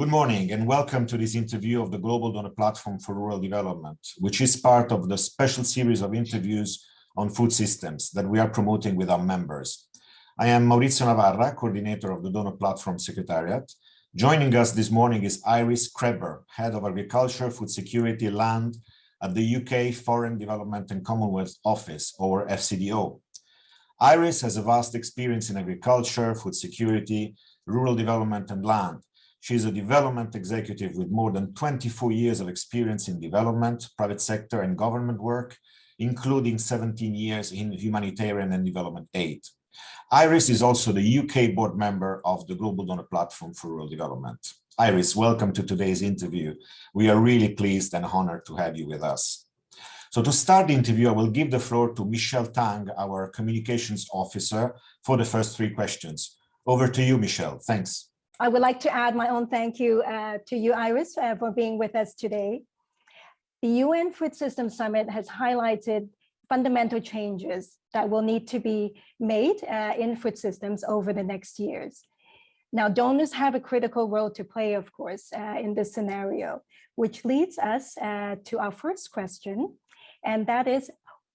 Good morning and welcome to this interview of the Global Donor Platform for Rural Development, which is part of the special series of interviews on food systems that we are promoting with our members. I am Maurizio Navarra, coordinator of the Donor Platform Secretariat. Joining us this morning is Iris Krebber, Head of Agriculture, Food Security, Land at the UK Foreign Development and Commonwealth Office, or FCDO. Iris has a vast experience in agriculture, food security, rural development and land she is a development executive with more than 24 years of experience in development, private sector and government work, including 17 years in humanitarian and development aid. Iris is also the UK board member of the Global Donor Platform for Rural Development. Iris, welcome to today's interview. We are really pleased and honored to have you with us. So to start the interview, I will give the floor to Michelle Tang, our communications officer, for the first three questions. Over to you, Michelle. Thanks. I would like to add my own thank you uh, to you, Iris, uh, for being with us today. The UN Food Systems Summit has highlighted fundamental changes that will need to be made uh, in food systems over the next years. Now, donors have a critical role to play, of course, uh, in this scenario, which leads us uh, to our first question, and that is,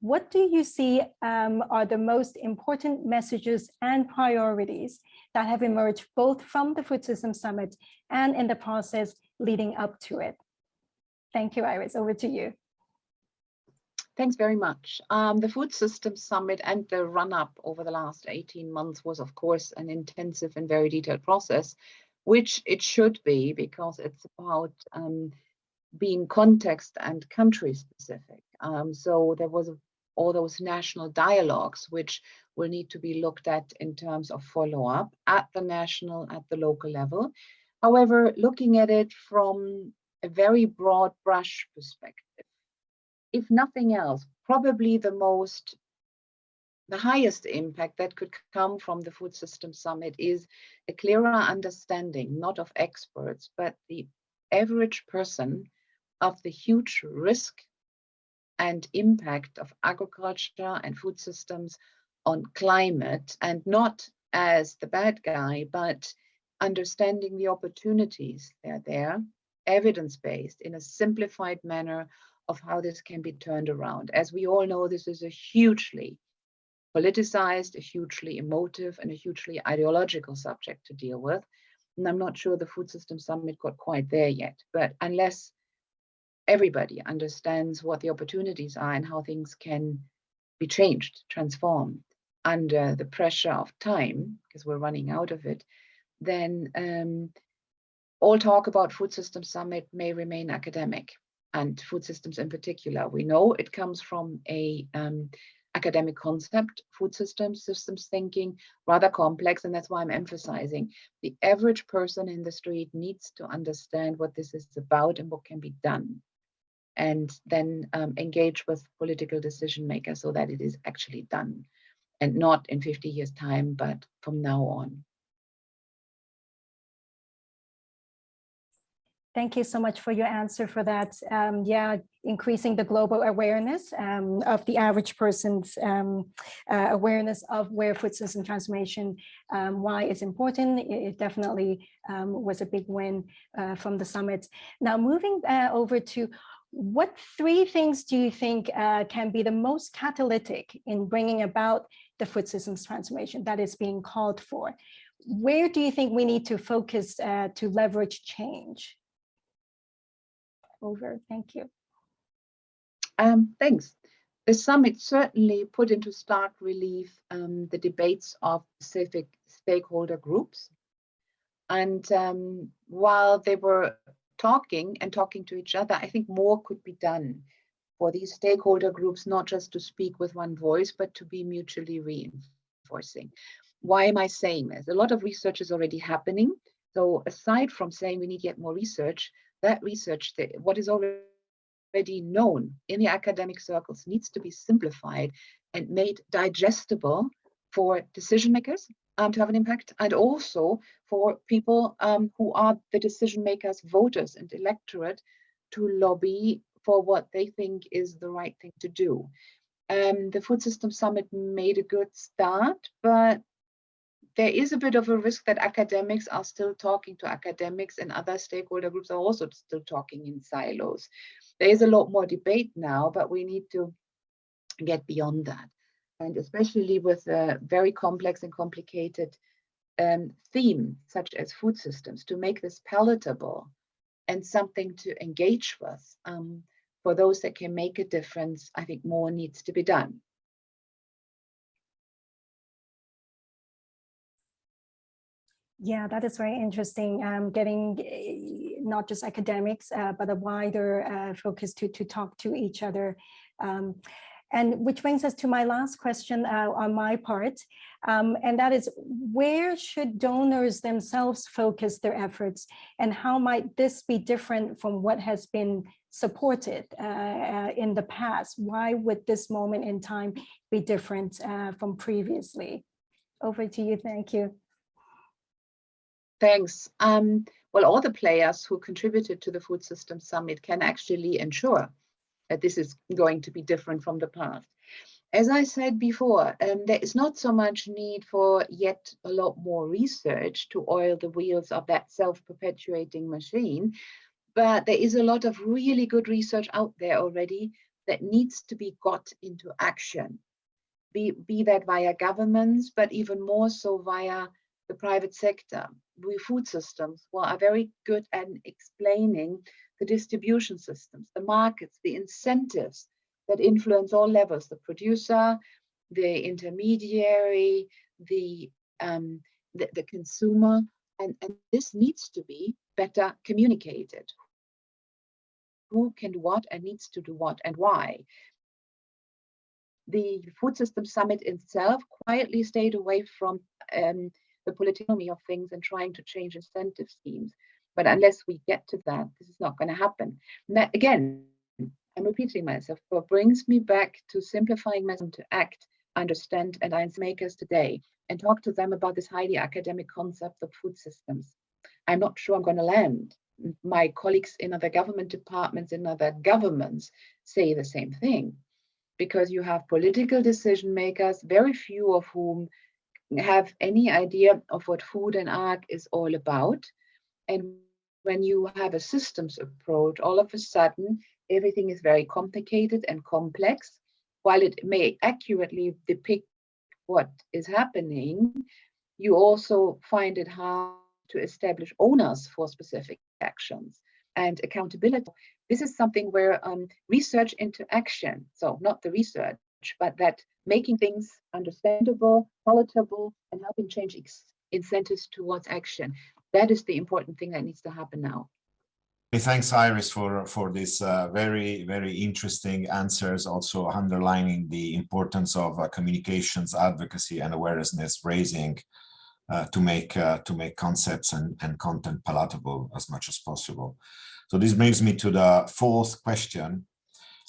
what do you see um, are the most important messages and priorities that have emerged both from the Food System Summit and in the process leading up to it? Thank you, Iris. Over to you. Thanks very much. Um, the Food Systems Summit and the run-up over the last 18 months was, of course, an intensive and very detailed process, which it should be because it's about um, being context and country specific. Um, so there was all those national dialogues, which will need to be looked at in terms of follow-up at the national, at the local level. However, looking at it from a very broad brush perspective, if nothing else, probably the most, the highest impact that could come from the Food System Summit is a clearer understanding, not of experts, but the average person of the huge risk and impact of agriculture and food systems on climate and not as the bad guy, but understanding the opportunities that are there, evidence-based in a simplified manner of how this can be turned around. As we all know, this is a hugely politicized, a hugely emotive, and a hugely ideological subject to deal with. And I'm not sure the Food System Summit got quite there yet, but unless everybody understands what the opportunities are and how things can be changed, transformed under the pressure of time, because we're running out of it, then um, all talk about food systems summit may remain academic and food systems in particular. We know it comes from a um, academic concept, food systems, systems thinking, rather complex, and that's why I'm emphasizing the average person in the street needs to understand what this is about and what can be done and then um, engage with political decision makers so that it is actually done and not in 50 years time, but from now on. Thank you so much for your answer for that. Um, yeah, increasing the global awareness um, of the average person's um, uh, awareness of where food system transformation, um, why it's important. It, it definitely um, was a big win uh, from the summit. Now moving uh, over to what three things do you think uh, can be the most catalytic in bringing about the food systems transformation that is being called for? Where do you think we need to focus uh, to leverage change? Over, thank you. Um, thanks. The summit certainly put into stark relief um, the debates of specific stakeholder groups. And um, while they were talking and talking to each other, I think more could be done for these stakeholder groups, not just to speak with one voice, but to be mutually reinforcing. Why am I saying this? A lot of research is already happening. So aside from saying we need yet more research, that research, what is already known in the academic circles needs to be simplified and made digestible for decision makers um, to have an impact and also for people um, who are the decision makers, voters and electorate to lobby for what they think is the right thing to do. Um, the Food System Summit made a good start, but there is a bit of a risk that academics are still talking to academics and other stakeholder groups are also still talking in silos. There is a lot more debate now, but we need to get beyond that. And especially with a very complex and complicated um, theme, such as food systems, to make this palatable and something to engage with um, for those that can make a difference, I think more needs to be done. Yeah, that is very interesting. Um, getting uh, not just academics, uh, but a wider uh, focus to to talk to each other. Um, and which brings us to my last question uh, on my part, um, and that is where should donors themselves focus their efforts and how might this be different from what has been supported uh, uh, in the past? Why would this moment in time be different from previously? Over to you, thank you. Thanks. Um, well, all the players who contributed to the Food System Summit can actually ensure that this is going to be different from the past. As I said before, um, there is not so much need for yet a lot more research to oil the wheels of that self-perpetuating machine, but there is a lot of really good research out there already that needs to be got into action, be, be that via governments, but even more so via the private sector we food systems well, are very good at explaining the distribution systems, the markets, the incentives that influence all levels, the producer, the intermediary, the, um, the, the, consumer, and, and this needs to be better communicated. Who can do what and needs to do what and why. The Food System Summit itself quietly stayed away from um, the political of things and trying to change incentive schemes. But unless we get to that, this is not going to happen. That, again, I'm repeating myself, but brings me back to simplifying myself to act, understand, and science makers today and talk to them about this highly academic concept of food systems. I'm not sure I'm going to land. My colleagues in other government departments, in other governments say the same thing because you have political decision makers, very few of whom have any idea of what food and ag is all about. And when you have a systems approach, all of a sudden, everything is very complicated and complex. While it may accurately depict what is happening, you also find it hard to establish owners for specific actions and accountability. This is something where um, research into action, so not the research, but that making things understandable, palatable, and helping change incentives towards action. That is the important thing that needs to happen now. Thanks, Iris, for, for these uh, very, very interesting answers, also underlining the importance of uh, communications, advocacy, and awareness raising uh, to make uh, to make concepts and, and content palatable as much as possible. So this brings me to the fourth question,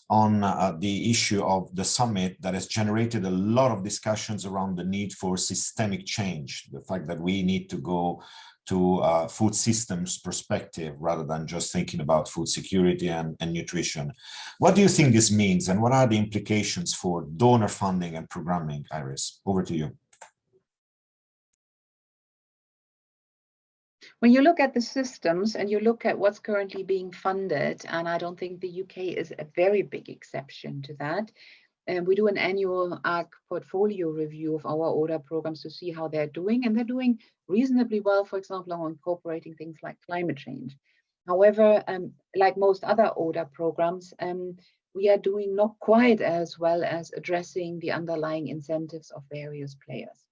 on uh, the issue of the summit that has generated a lot of discussions around the need for systemic change, the fact that we need to go to uh, food systems perspective rather than just thinking about food security and, and nutrition. What do you think this means and what are the implications for donor funding and programming, Iris? Over to you. when you look at the systems and you look at what's currently being funded, and I don't think the UK is a very big exception to that, and we do an annual ARC portfolio review of our ODA programs to see how they're doing, and they're doing reasonably well, for example, on incorporating things like climate change. However, um, like most other ODA programs, um, we are doing not quite as well as addressing the underlying incentives of various players.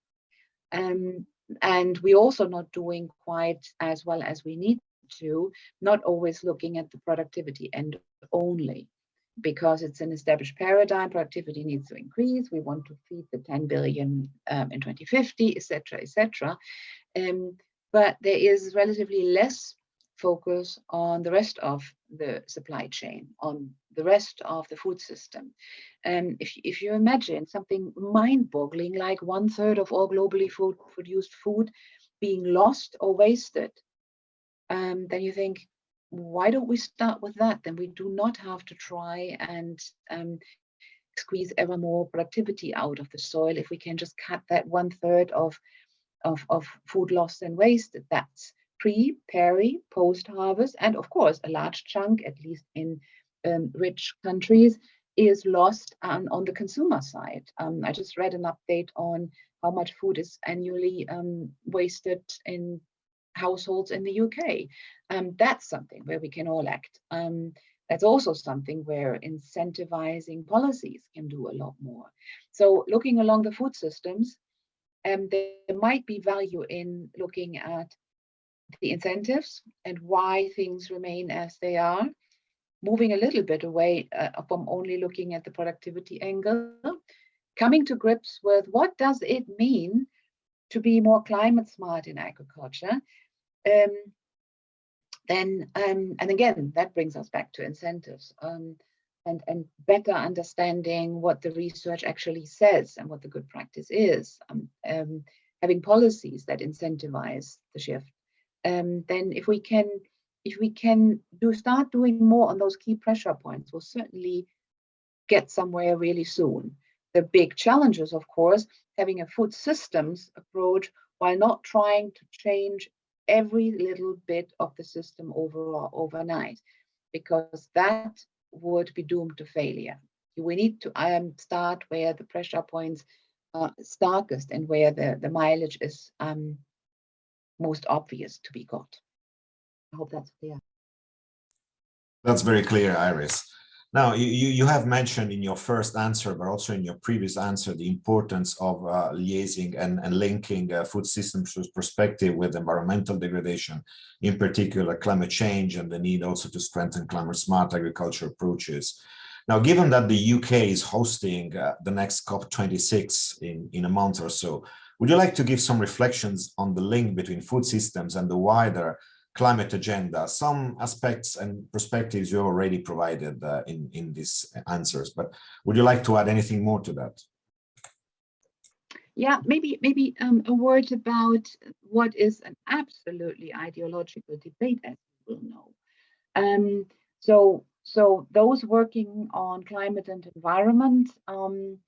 Um, and we're also not doing quite as well as we need to, not always looking at the productivity end only because it's an established paradigm, productivity needs to increase, we want to feed the 10 billion um, in 2050, etc., etc. Um, but there is relatively less focus on the rest of the supply chain, on the rest of the food system. And if, if you imagine something mind-boggling like one third of all globally food, produced food being lost or wasted, um, then you think, why don't we start with that? Then we do not have to try and um, squeeze ever more productivity out of the soil if we can just cut that one third of of, of food loss and waste. That's pre, peri, post-harvest, and of course, a large chunk, at least in um, rich countries, is lost on, on the consumer side. Um, I just read an update on how much food is annually um, wasted in households in the UK. Um, that's something where we can all act. Um, that's also something where incentivizing policies can do a lot more. So looking along the food systems, um, there might be value in looking at the incentives and why things remain as they are, moving a little bit away uh, from only looking at the productivity angle, coming to grips with what does it mean to be more climate smart in agriculture, um, then um, and again that brings us back to incentives um, and and better understanding what the research actually says and what the good practice is um, um having policies that incentivize the shift. Um, then if we can if we can do start doing more on those key pressure points we'll certainly get somewhere really soon. The big challenges of course having a food systems approach while not trying to change every little bit of the system overall overnight because that would be doomed to failure. We need to um, start where the pressure points are starkest and where the, the mileage is um, most obvious to be got. I hope that's clear. That's very clear, Iris. Now, you, you have mentioned in your first answer, but also in your previous answer, the importance of uh, liaising and, and linking uh, food systems perspective with environmental degradation, in particular climate change and the need also to strengthen climate smart agriculture approaches. Now, given that the UK is hosting uh, the next COP26 in, in a month or so, would you like to give some reflections on the link between food systems and the wider climate agenda. Some aspects and perspectives you already provided uh, in, in these answers, but would you like to add anything more to that? Yeah, maybe maybe um, a word about what is an absolutely ideological debate, as will know. Um, so, so those working on climate and environment, um,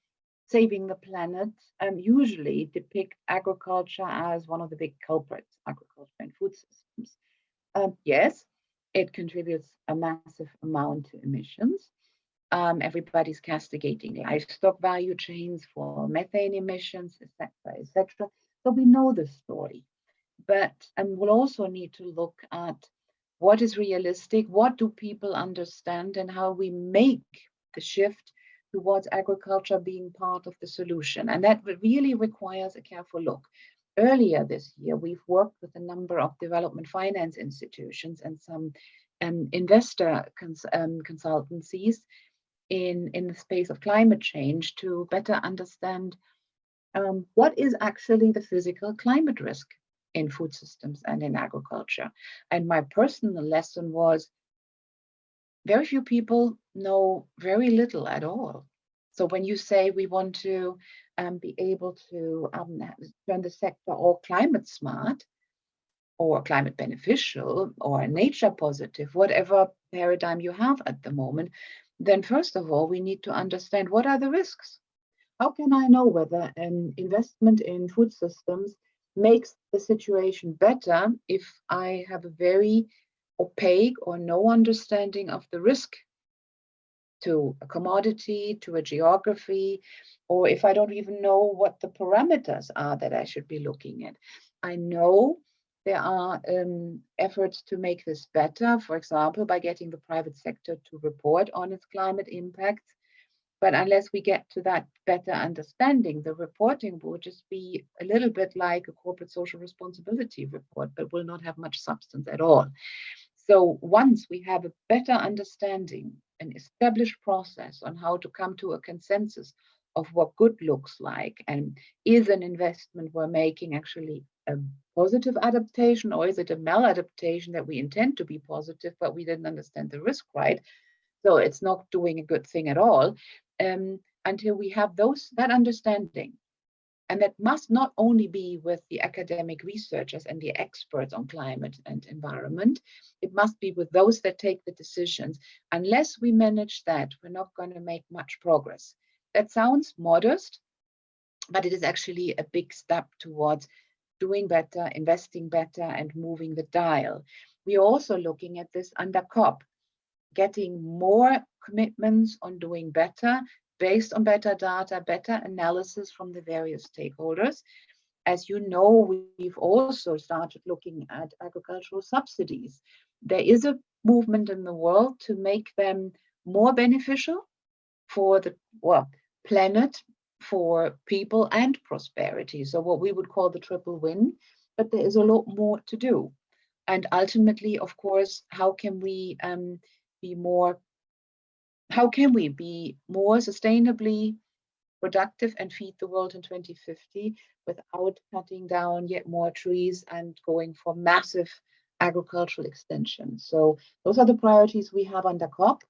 saving the planet, um, usually depict agriculture as one of the big culprits, agriculture and food systems. Um, yes, it contributes a massive amount to emissions. Um, everybody's castigating livestock value chains for methane emissions, etc., etc. So we know the story, but um, we'll also need to look at what is realistic, what do people understand, and how we make the shift towards agriculture being part of the solution. And that really requires a careful look. Earlier this year, we've worked with a number of development finance institutions and some um, investor cons um, consultancies in, in the space of climate change to better understand um, what is actually the physical climate risk in food systems and in agriculture. And my personal lesson was very few people know very little at all. So when you say we want to um, be able to um, turn the sector all climate smart or climate beneficial or nature positive, whatever paradigm you have at the moment, then first of all, we need to understand what are the risks? How can I know whether an investment in food systems makes the situation better if I have a very opaque or no understanding of the risk to a commodity, to a geography, or if I don't even know what the parameters are that I should be looking at. I know there are um, efforts to make this better, for example, by getting the private sector to report on its climate impacts. But unless we get to that better understanding, the reporting will just be a little bit like a corporate social responsibility report, but will not have much substance at all. So once we have a better understanding, an established process on how to come to a consensus of what good looks like and is an investment we're making actually a positive adaptation or is it a maladaptation that we intend to be positive but we didn't understand the risk right? So it's not doing a good thing at all um, until we have those that understanding and that must not only be with the academic researchers and the experts on climate and environment, it must be with those that take the decisions. Unless we manage that, we're not going to make much progress. That sounds modest, but it is actually a big step towards doing better, investing better, and moving the dial. We're also looking at this under COP, getting more commitments on doing better based on better data, better analysis from the various stakeholders. As you know, we've also started looking at agricultural subsidies. There is a movement in the world to make them more beneficial for the well, planet, for people and prosperity. So what we would call the triple win, but there is a lot more to do. And ultimately, of course, how can we um, be more, how can we be more sustainably productive and feed the world in 2050 without cutting down yet more trees and going for massive agricultural extension. So those are the priorities we have under COP.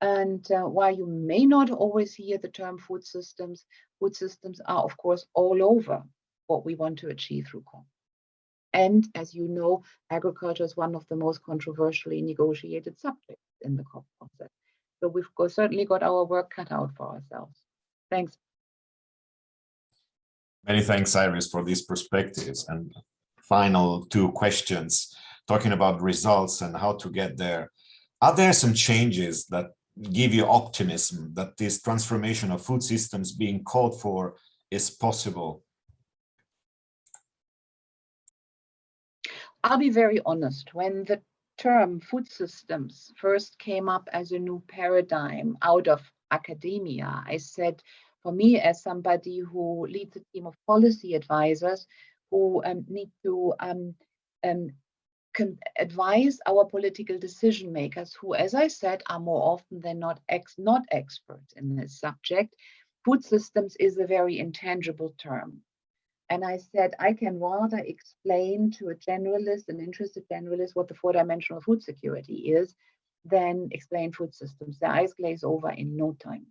And uh, while you may not always hear the term food systems, food systems are of course all over what we want to achieve through COP. And as you know, agriculture is one of the most controversially negotiated subjects in the COP process. So we've got, certainly got our work cut out for ourselves. Thanks. Many thanks, Iris, for these perspectives. And final two questions, talking about results and how to get there. Are there some changes that give you optimism that this transformation of food systems being called for is possible? I'll be very honest. When the term food systems first came up as a new paradigm out of academia, I said, for me as somebody who leads a team of policy advisors who um, need to um, um, advise our political decision makers who, as I said, are more often than not ex not experts in this subject. Food systems is a very intangible term. And I said, I can rather explain to a generalist, an interested generalist, what the four-dimensional food security is, than explain food systems. Their eyes glaze over in no time.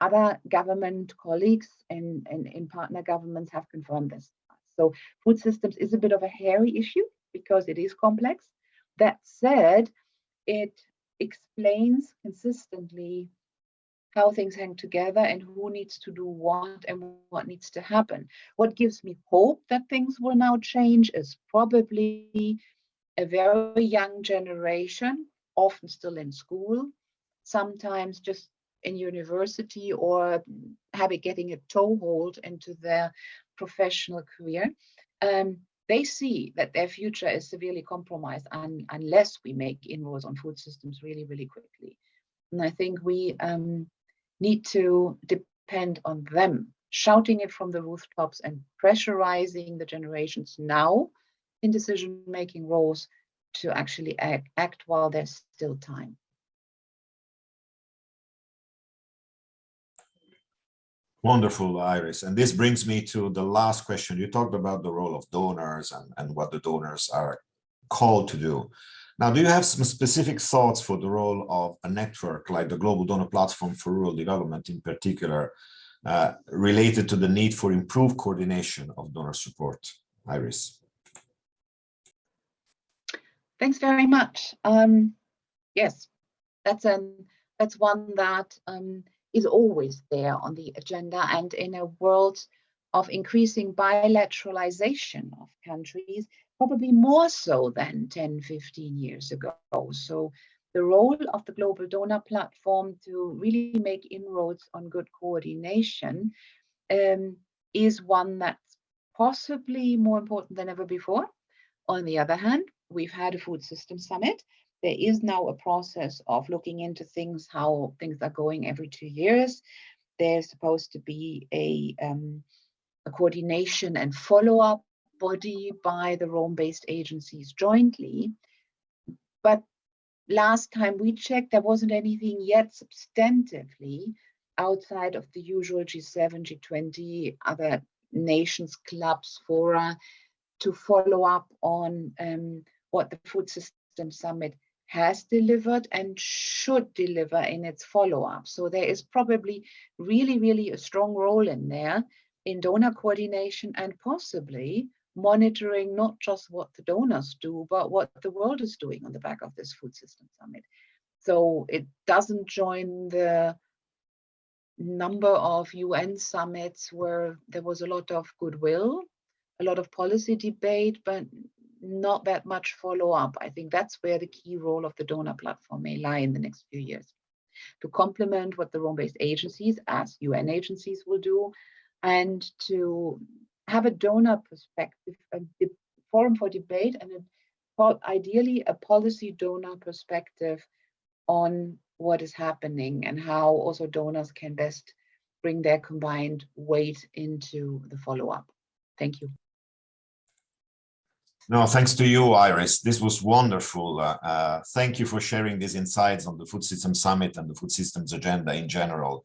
Other government colleagues and, and, and partner governments have confirmed this. So food systems is a bit of a hairy issue because it is complex. That said, it explains consistently how things hang together and who needs to do what and what needs to happen. What gives me hope that things will now change is probably a very young generation, often still in school, sometimes just in university or having getting a toehold into their professional career. Um, they see that their future is severely compromised un unless we make inroads on food systems really, really quickly. And I think we um, need to depend on them, shouting it from the rooftops and pressurizing the generations now in decision-making roles to actually act, act while there's still time. Wonderful, Iris. And this brings me to the last question. You talked about the role of donors and, and what the donors are called to do. Now, do you have some specific thoughts for the role of a network like the Global Donor Platform for Rural Development in particular, uh, related to the need for improved coordination of donor support? Iris. Thanks very much. Um, yes, that's an that's one that um, is always there on the agenda and in a world of increasing bilateralization of countries, probably more so than 10, 15 years ago. So the role of the Global Donor Platform to really make inroads on good coordination um, is one that's possibly more important than ever before. On the other hand, we've had a food system summit there is now a process of looking into things, how things are going every two years. There's supposed to be a, um, a coordination and follow-up body by the Rome-based agencies jointly. But last time we checked, there wasn't anything yet substantively outside of the usual G7, G20, other nations, clubs, fora, to follow up on um, what the Food System Summit has delivered and should deliver in its follow-up. So there is probably really, really a strong role in there in donor coordination and possibly monitoring not just what the donors do, but what the world is doing on the back of this food system summit. So it doesn't join the number of UN summits where there was a lot of goodwill, a lot of policy debate, but not that much follow-up. I think that's where the key role of the donor platform may lie in the next few years. To complement what the Rome-based agencies, as UN agencies will do, and to have a donor perspective, a forum for debate, and a, ideally a policy donor perspective on what is happening and how also donors can best bring their combined weight into the follow-up. Thank you. No, thanks to you, Iris. This was wonderful. Uh, uh, thank you for sharing these insights on the Food Systems Summit and the food systems agenda in general.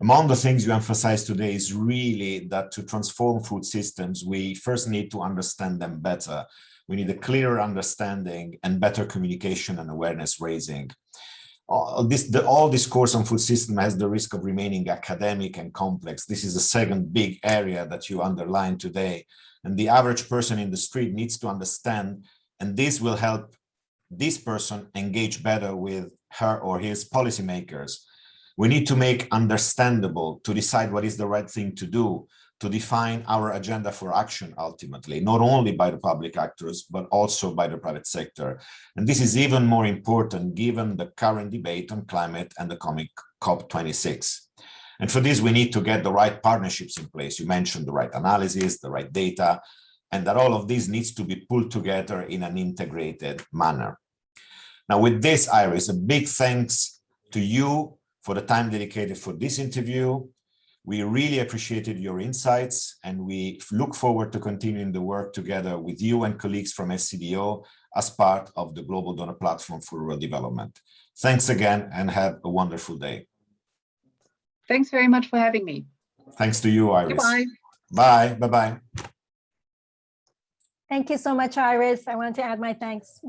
Among the things you emphasize today is really that to transform food systems, we first need to understand them better. We need a clearer understanding and better communication and awareness raising. All this, the, all discourse on food system has the risk of remaining academic and complex. This is the second big area that you underlined today. And the average person in the street needs to understand, and this will help this person engage better with her or his policymakers. We need to make understandable to decide what is the right thing to do, to define our agenda for action ultimately, not only by the public actors, but also by the private sector. And this is even more important given the current debate on climate and the coming COP26. And for this, we need to get the right partnerships in place. You mentioned the right analysis, the right data, and that all of this needs to be pulled together in an integrated manner. Now, with this, Iris, a big thanks to you for the time dedicated for this interview. We really appreciated your insights and we look forward to continuing the work together with you and colleagues from FCDO as part of the Global Donor Platform for Rural Development. Thanks again and have a wonderful day. Thanks very much for having me. Thanks to you, Iris. Goodbye. Bye. Bye-bye. Thank you so much, Iris. I want to add my thanks.